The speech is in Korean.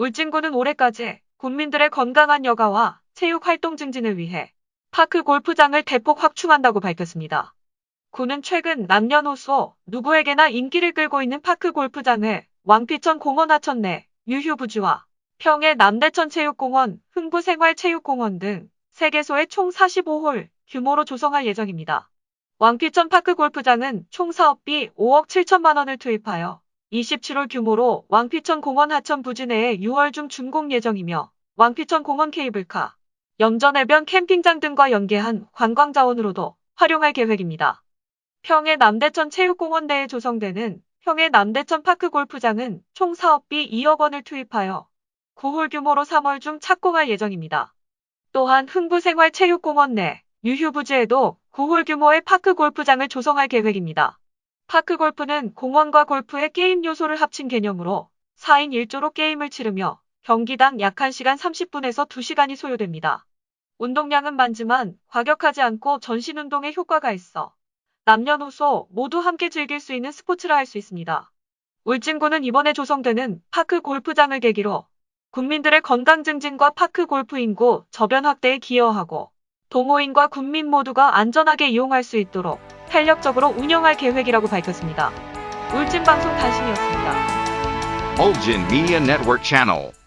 울진군은 올해까지 국민들의 건강한 여가와 체육 활동 증진을 위해 파크 골프장을 대폭 확충한다고 밝혔습니다. 군은 최근 남녀노소 누구에게나 인기를 끌고 있는 파크 골프장을 왕피천 공원 하천 내 유휴부지와 평해 남대천 체육공원, 흥부생활체육공원 등 3개소의 총 45홀 규모로 조성할 예정입니다. 왕피천 파크 골프장은 총 사업비 5억 7천만 원을 투입하여 27홀 규모로 왕피천 공원 하천 부지 내에 6월 중 준공 예정이며 왕피천 공원 케이블카, 염전 해변 캠핑장 등과 연계한 관광 자원으로도 활용할 계획입니다. 평해 남대천 체육공원 내에 조성되는 평해 남대천 파크 골프장은 총 사업비 2억 원을 투입하여 9홀 규모로 3월 중 착공할 예정입니다. 또한 흥부생활체육공원 내 유휴부지에도 9홀 규모의 파크 골프장을 조성할 계획입니다. 파크 골프는 공원과 골프의 게임 요소를 합친 개념으로 4인 1조로 게임을 치르며 경기당 약 1시간 30분에서 2시간이 소요됩니다. 운동량은 많지만 과격하지 않고 전신 운동에 효과가 있어 남녀노소 모두 함께 즐길 수 있는 스포츠라 할 수 있습니다. 울진군은 이번에 조성되는 파크 골프장을 계기로 군민들의 건강 증진과 파크 골프 인구 저변 확대에 기여하고 동호인과 군민 모두가 안전하게 이용할 수 있도록 탄력적으로 운영할 계획이라고 밝혔습니다. 울진방송 단신이었습니다. Ulgin Media Network Channel.